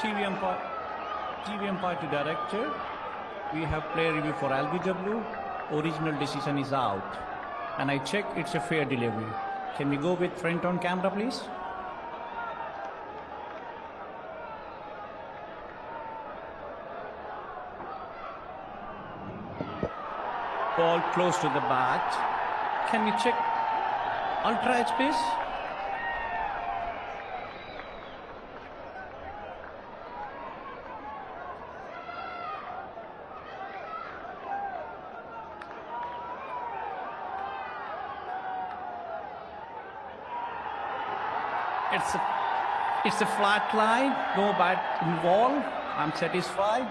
TVM, par- TVM party director. Eh? We have play review for LBW. Original decision is out. And I check it's a fair delivery. Can we go with front on camera, please? Ball close to the bat. Can we check ultra edge, please? It's a, it's a flat line, no bat involved. I'm satisfied.